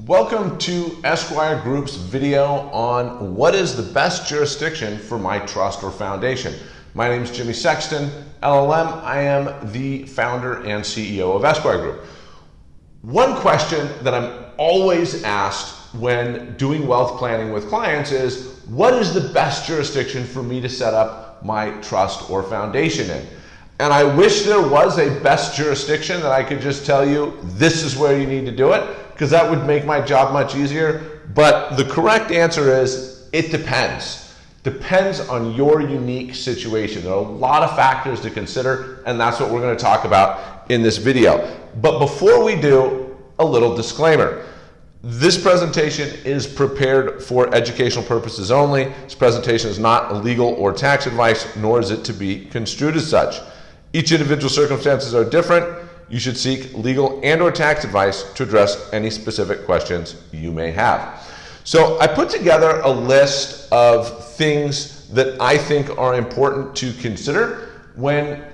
Welcome to Esquire Group's video on what is the best jurisdiction for my trust or foundation. My name is Jimmy Sexton, LLM. I am the founder and CEO of Esquire Group. One question that I'm always asked when doing wealth planning with clients is what is the best jurisdiction for me to set up my trust or foundation in? And I wish there was a best jurisdiction that I could just tell you, this is where you need to do it, because that would make my job much easier. But the correct answer is it depends. Depends on your unique situation. There are a lot of factors to consider, and that's what we're going to talk about in this video. But before we do, a little disclaimer. This presentation is prepared for educational purposes only. This presentation is not legal or tax advice, nor is it to be construed as such. Each individual circumstances are different. You should seek legal and or tax advice to address any specific questions you may have. So I put together a list of things that I think are important to consider when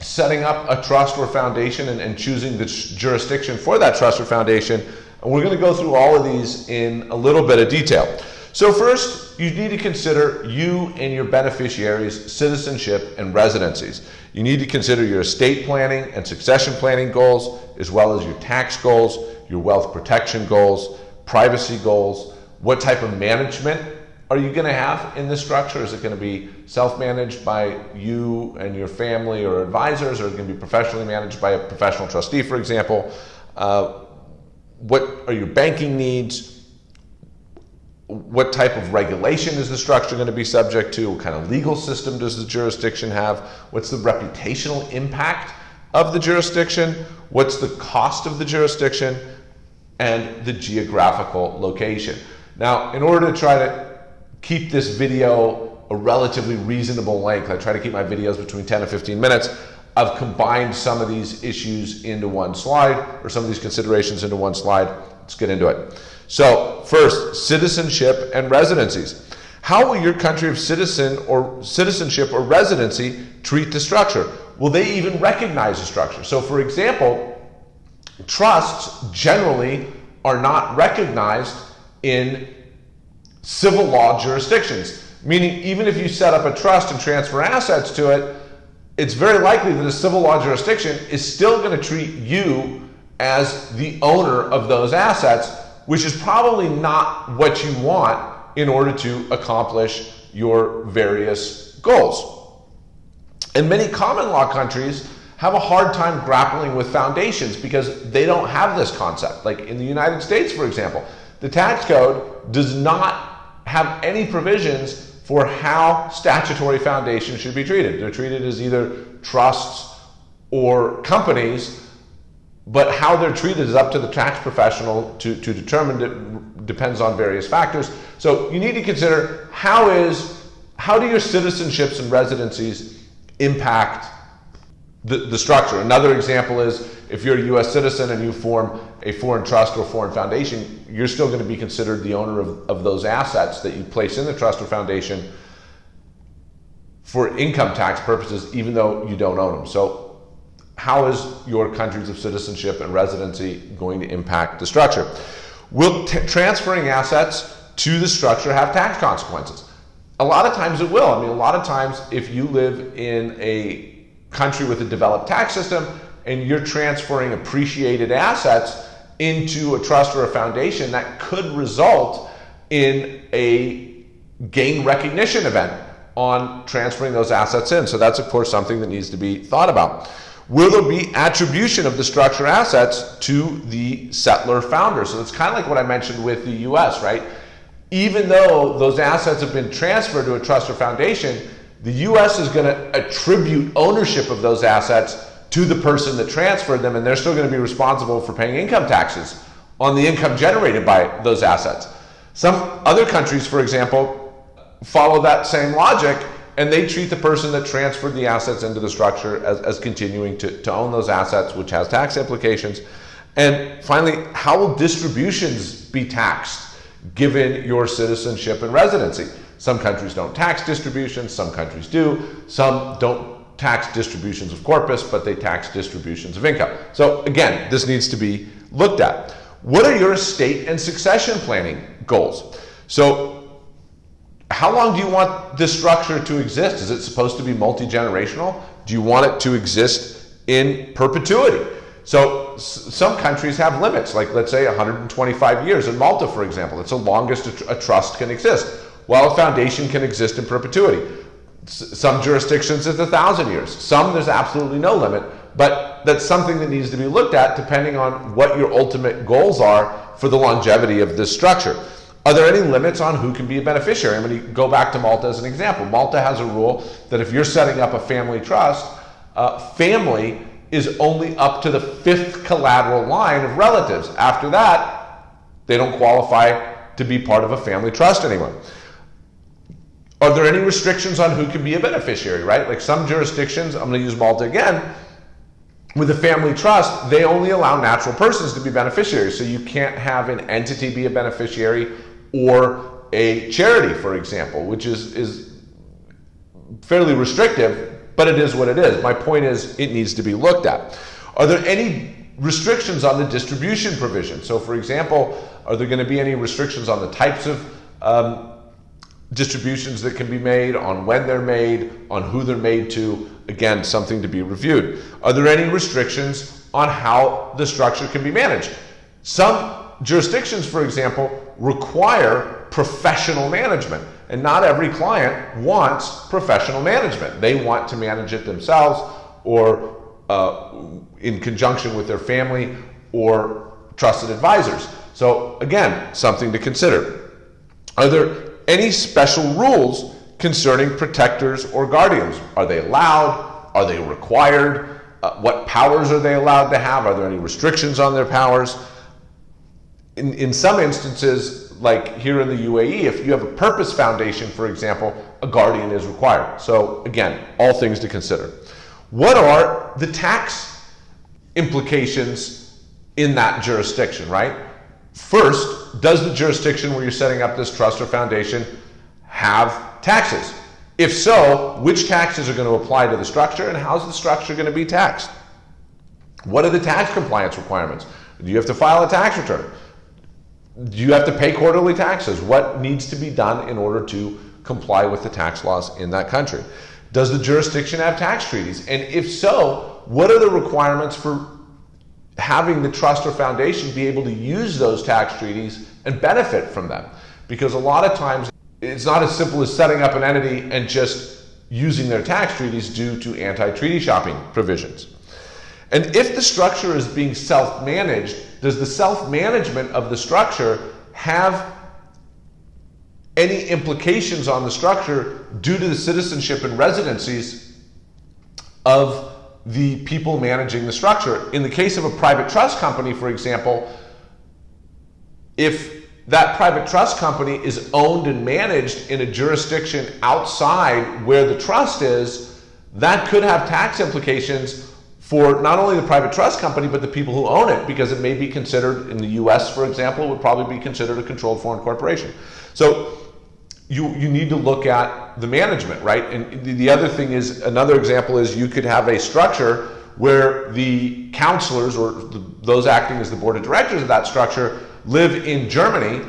setting up a trust or foundation and, and choosing the jurisdiction for that trust or foundation and we're going to go through all of these in a little bit of detail. So first, you need to consider you and your beneficiaries' citizenship and residencies. You need to consider your estate planning and succession planning goals, as well as your tax goals, your wealth protection goals, privacy goals, what type of management are you going to have in this structure? Is it going to be self-managed by you and your family or advisors, or is it going to be professionally managed by a professional trustee, for example? Uh, what are your banking needs? What type of regulation is the structure going to be subject to? What kind of legal system does the jurisdiction have? What's the reputational impact of the jurisdiction? What's the cost of the jurisdiction? And the geographical location. Now, in order to try to keep this video a relatively reasonable length, I try to keep my videos between 10 and 15 minutes, I've combined some of these issues into one slide or some of these considerations into one slide. Let's get into it. So first, citizenship and residencies. How will your country of citizen or citizenship or residency treat the structure? Will they even recognize the structure? So for example, trusts generally are not recognized in civil law jurisdictions. Meaning even if you set up a trust and transfer assets to it, it's very likely that a civil law jurisdiction is still going to treat you as the owner of those assets, which is probably not what you want in order to accomplish your various goals. And many common law countries have a hard time grappling with foundations because they don't have this concept. Like in the United States, for example, the tax code does not have any provisions for how statutory foundations should be treated. They're treated as either trusts or companies, but how they're treated is up to the tax professional to, to determine it depends on various factors. So you need to consider how is how do your citizenships and residencies impact the, the structure. Another example is if you're a US citizen and you form a foreign trust or foreign foundation, you're still going to be considered the owner of, of those assets that you place in the trust or foundation for income tax purposes, even though you don't own them. So how is your countries of citizenship and residency going to impact the structure? Will transferring assets to the structure have tax consequences? A lot of times it will. I mean, a lot of times if you live in a country with a developed tax system and you're transferring appreciated assets into a trust or a foundation that could result in a gain recognition event on transferring those assets in. So that's of course something that needs to be thought about. Will there be attribution of the structure assets to the settlor founder? So it's kind of like what I mentioned with the US, right? Even though those assets have been transferred to a trust or foundation, the US is going to attribute ownership of those assets to the person that transferred them, and they're still going to be responsible for paying income taxes on the income generated by those assets. Some other countries, for example, follow that same logic and they treat the person that transferred the assets into the structure as, as continuing to, to own those assets, which has tax implications. And finally, how will distributions be taxed given your citizenship and residency? Some countries don't tax distributions, some countries do. Some don't tax distributions of corpus, but they tax distributions of income. So again, this needs to be looked at. What are your estate and succession planning goals? So, how long do you want this structure to exist? Is it supposed to be multi generational? Do you want it to exist in perpetuity? So, some countries have limits, like let's say 125 years. In Malta, for example, it's the longest a, trust can exist, while a foundation can exist in perpetuity. some jurisdictions, it's a thousand years. Some, there's absolutely no limit. But that's something that needs to be looked at depending on what your ultimate goals are for the longevity of this structure. Are there any limits on who can be a beneficiary? I'm going to go back to Malta as an example. Malta has a rule that if you're setting up a family trust, uh, family is only up to the fifth collateral line of relatives. After that, they don't qualify to be part of a family trust anymore. Are there any restrictions on who can be a beneficiary, right? Like some jurisdictions, I'm going to use Malta again, with a family trust, they only allow natural persons to be beneficiaries. So you can't have an entity be a beneficiary or a charity, for example, which is, is fairly restrictive, but it is what it is. My point is, it needs to be looked at. Are there any restrictions on the distribution provision? So, for example, are there going to be any restrictions on the types of um, distributions that can be made, on when they're made, on who they're made to, again, something to be reviewed. Are there any restrictions on how the structure can be managed? Some jurisdictions, for example, require professional management, and not every client wants professional management. They want to manage it themselves or uh, in conjunction with their family or trusted advisors. So, again, something to consider. Are there any special rules concerning protectors or guardians. Are they allowed? Are they required? Uh, what powers are they allowed to have? Are there any restrictions on their powers? In, in some instances, like here in the UAE, if you have a purpose foundation, for example, a guardian is required. So, again, all things to consider. What are the tax implications in that jurisdiction, right? First, does the jurisdiction where you're setting up this trust or foundation have taxes? If so, which taxes are going to apply to the structure and how's the structure going to be taxed? What are the tax compliance requirements? Do you have to file a tax return? Do you have to pay quarterly taxes? What needs to be done in order to comply with the tax laws in that country? Does the jurisdiction have tax treaties? And if so, what are the requirements for having the trust or foundation be able to use those tax treaties and benefit from them. Because a lot of times it's not as simple as setting up an entity and just using their tax treaties due to anti treaty shopping provisions. And if the structure is being self managed, does the self management of the structure have any implications on the structure due to the citizenship and residencies of the people managing the structure. In the case of a private trust company, for example, if that private trust company is owned and managed in a jurisdiction outside where the trust is, that could have tax implications for not only the private trust company, but the people who own it, because it may be considered, in the US, for example, would probably be considered a controlled foreign corporation. So you, you need to look at the management, right? And the other thing is, another example is you could have a structure where the counselors or the, those acting as the board of directors of that structure live in Germany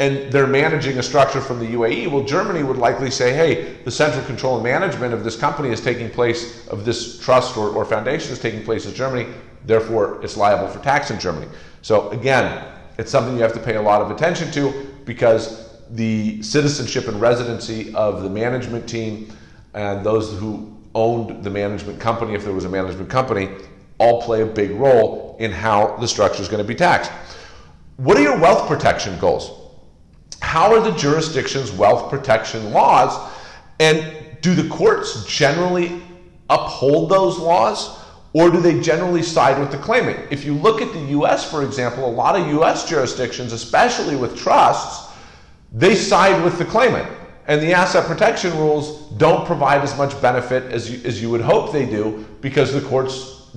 and they're managing a structure from the UAE. Well, Germany would likely say, hey, the central control and management of this company is taking place, of this trust or, or foundation is taking place in Germany, therefore it's liable for tax in Germany. So again, it's something you have to pay a lot of attention to because the citizenship and residency of the management team and those who owned the management company, if there was a management company, all play a big role in how the structure is going to be taxed. What are your wealth protection goals? How are the jurisdiction's wealth protection laws? And do the courts generally uphold those laws? Or do they generally side with the claimant? If you look at the US, for example, a lot of US jurisdictions, especially with trusts, they side with the claimant. And the asset protection rules don't provide as much benefit as you, as you would hope they do because the courts,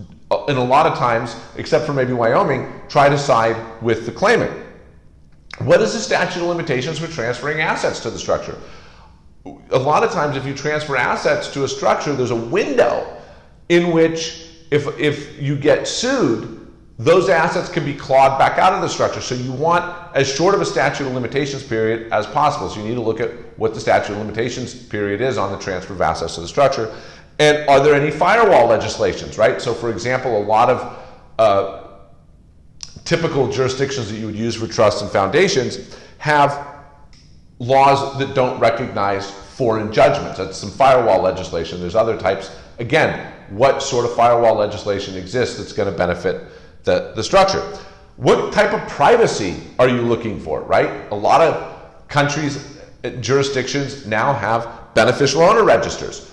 in a lot of times, except for maybe Wyoming, try to side with the claimant. What is the statute of limitations for transferring assets to the structure? A lot of times, if you transfer assets to a structure, there's a window in which, if, if you get sued, those assets can be clawed back out of the structure. So you want as short of a statute of limitations period as possible. So you need to look at what the statute of limitations period is on the transfer of assets to the structure. And are there any firewall legislations, right? So for example, a lot of uh, typical jurisdictions that you would use for trusts and foundations have laws that don't recognize foreign judgments. That's some firewall legislation. There's other types. Again, what sort of firewall legislation exists that's going to benefit the, the structure? What type of privacy are you looking for, right? A lot of countries, uh, jurisdictions now have beneficial owner registers.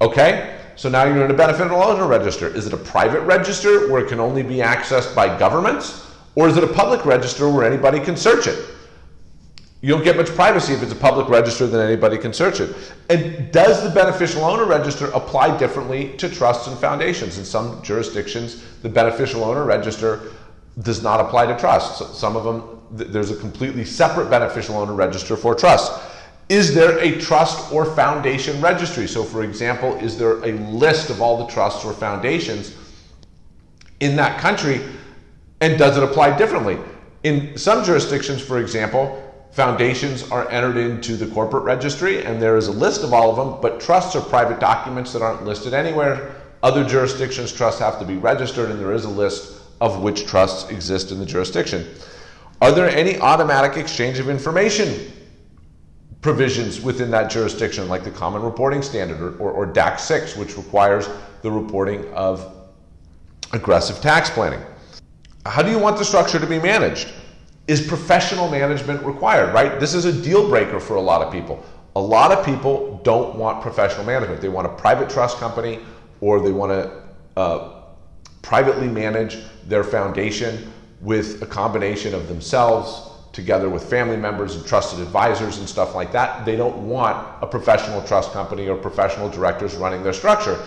Okay? So now you're in a beneficial owner register. Is it a private register where it can only be accessed by governments? Or is it a public register where anybody can search it? You don't get much privacy if it's a public register than anybody can search it. And does the beneficial owner register apply differently to trusts and foundations? In some jurisdictions, the beneficial owner register does not apply to trusts. Some of them, there's a completely separate beneficial owner register for trusts. Is there a trust or foundation registry? So for example, is there a list of all the trusts or foundations in that country and does it apply differently? In some jurisdictions, for example, foundations are entered into the corporate registry and there is a list of all of them, but trusts are private documents that aren't listed anywhere. Other jurisdictions, trusts have to be registered and there is a list of which trusts exist in the jurisdiction. Are there any automatic exchange of information provisions within that jurisdiction, like the Common Reporting Standard or, or, or DAC 6, which requires the reporting of aggressive tax planning. How do you want the structure to be managed? Is professional management required, right? This is a deal breaker for a lot of people. A lot of people don't want professional management. They want a private trust company or they want to uh, privately manage their foundation with a combination of themselves together with family members and trusted advisors and stuff like that. They don't want a professional trust company or professional directors running their structure.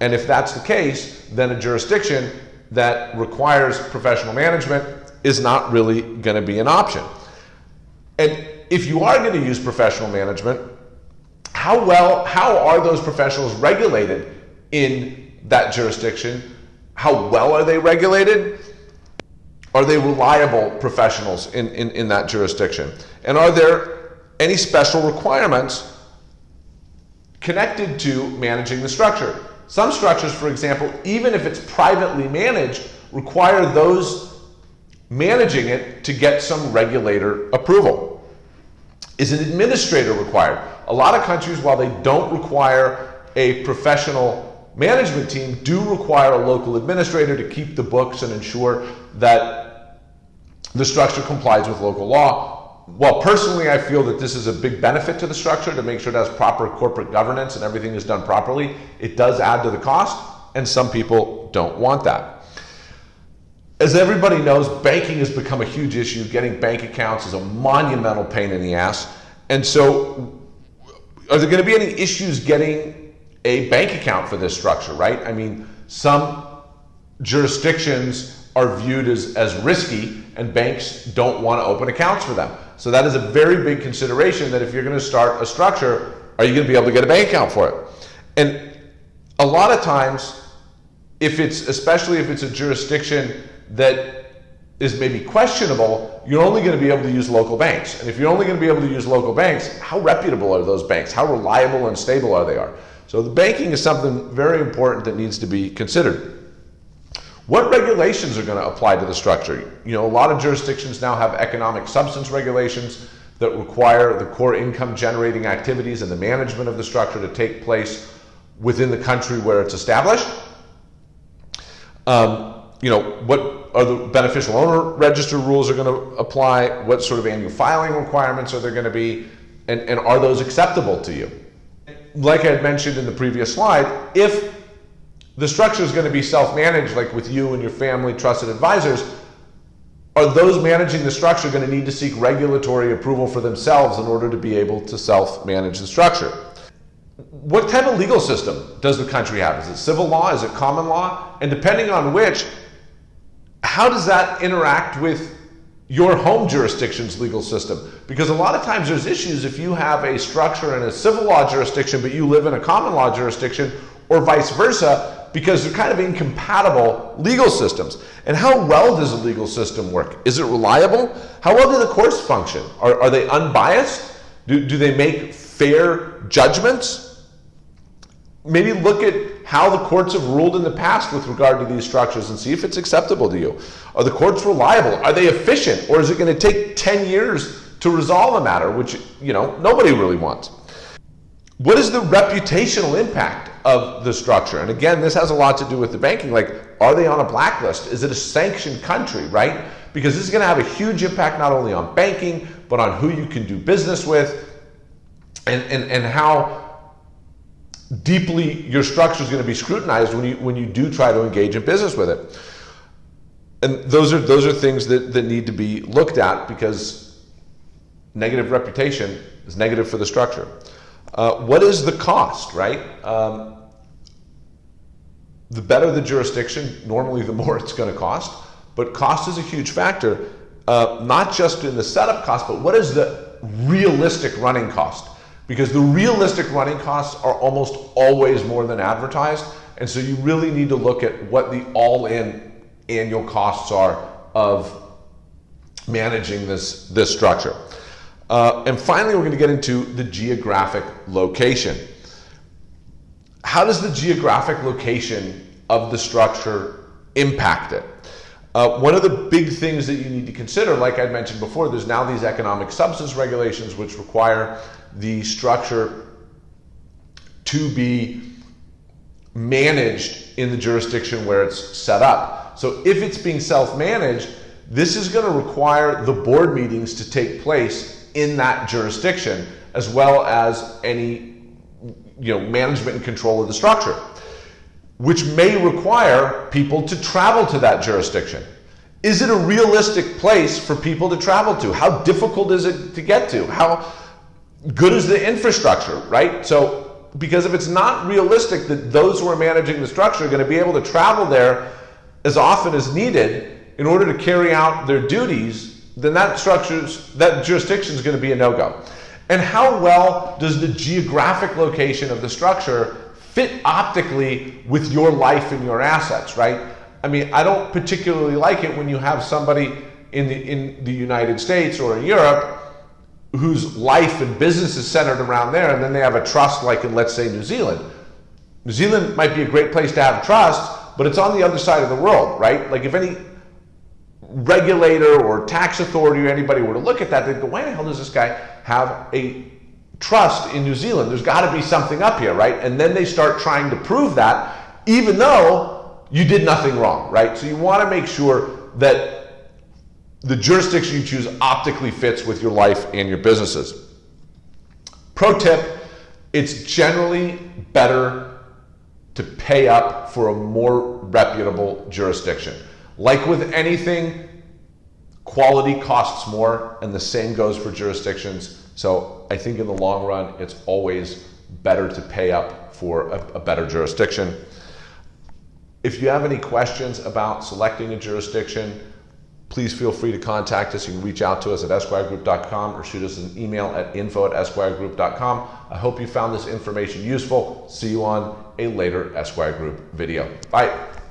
And if that's the case, then a jurisdiction that requires professional management is not really going to be an option. And if you are going to use professional management, how well, how are those professionals regulated in that jurisdiction? How well are they regulated? Are they reliable professionals in, in, in that jurisdiction? And are there any special requirements connected to managing the structure? Some structures, for example, even if it's privately managed, require those managing it to get some regulator approval. Is an administrator required? A lot of countries, while they don't require a professional management team, do require a local administrator to keep the books and ensure that the structure complies with local law. Well, personally, I feel that this is a big benefit to the structure to make sure it has proper corporate governance and everything is done properly. It does add to the cost, and some people don't want that. As everybody knows, banking has become a huge issue. Getting bank accounts is a monumental pain in the ass. And so, are there going to be any issues getting a bank account for this structure, right? I mean, some jurisdictions are viewed as, as risky and banks don't want to open accounts for them. So that is a very big consideration that if you're going to start a structure, are you going to be able to get a bank account for it? And a lot of times, if it's, especially if it's a jurisdiction that is maybe questionable, you're only going to be able to use local banks. And if you're only going to be able to use local banks, how reputable are those banks? How reliable and stable are they are? So the banking is something very important that needs to be considered. What regulations are going to apply to the structure? You know, a lot of jurisdictions now have economic substance regulations that require the core income generating activities and the management of the structure to take place within the country where it's established. Um, you know, what are the beneficial owner register rules are going to apply? What sort of annual filing requirements are there going to be? And, and are those acceptable to you? Like I had mentioned in the previous slide, if the structure is going to be self-managed, like with you and your family trusted advisors, are those managing the structure going to need to seek regulatory approval for themselves in order to be able to self-manage the structure? What type of legal system does the country have? Is it civil law? Is it common law? And depending on which, how does that interact with your home jurisdiction's legal system? Because a lot of times there's issues if you have a structure in a civil law jurisdiction, but you live in a common law jurisdiction, or vice versa, because they're kind of incompatible legal systems. And how well does a legal system work? Is it reliable? How well do the courts function? Are, are they unbiased? Do, do they make fair judgments? Maybe look at how the courts have ruled in the past with regard to these structures and see if it's acceptable to you. Are the courts reliable? Are they efficient? Or is it going to take 10 years to resolve a matter, which, you know, nobody really wants? What is the reputational impact of the structure? And again, this has a lot to do with the banking. Like, are they on a blacklist? Is it a sanctioned country, right? Because this is going to have a huge impact not only on banking, but on who you can do business with and, and, and how deeply your structure is going to be scrutinized when you, when you do try to engage in business with it. And those are, those are things that, that need to be looked at because negative reputation is negative for the structure. Uh, what is the cost, right? Um, the better the jurisdiction, normally the more it's going to cost. But cost is a huge factor, uh, not just in the setup cost, but what is the realistic running cost? Because the realistic running costs are almost always more than advertised. And so you really need to look at what the all in annual costs are of managing this, this structure. Uh, and finally, we're going to get into the geographic location. How does the geographic location of the structure impact it? Uh, one of the big things that you need to consider, like I mentioned before, there's now these economic substance regulations which require the structure to be managed in the jurisdiction where it's set up. So if it's being self-managed, this is going to require the board meetings to take place in that jurisdiction, as well as any you know, management and control of the structure, which may require people to travel to that jurisdiction. Is it a realistic place for people to travel to? How difficult is it to get to? How good is the infrastructure, right? So, because if it's not realistic that those who are managing the structure are going to be able to travel there as often as needed in order to carry out their duties, then that structure's that jurisdiction is going to be a no-go. And how well does the geographic location of the structure fit optically with your life and your assets, right? I mean, I don't particularly like it when you have somebody in the in the United States or in Europe whose life and business is centered around there, and then they have a trust like in, let's say, New Zealand. New Zealand might be a great place to have trust, but it's on the other side of the world, right? Like if any regulator or tax authority or anybody were to look at that, they'd go, why the hell does this guy have a trust in New Zealand? There's got to be something up here, right? And then they start trying to prove that, even though you did nothing wrong, right? So you want to make sure that the jurisdiction you choose optically fits with your life and your businesses. Pro tip, it's generally better to pay up for a more reputable jurisdiction. Like with anything, quality costs more, and the same goes for jurisdictions. So I think in the long run, it's always better to pay up for a, a better jurisdiction. If you have any questions about selecting a jurisdiction, please feel free to contact us. You can reach out to us at esquiregroup.com or shoot us an email at info at esquiregroup.com. I hope you found this information useful. See you on a later Esquire Group video. Bye.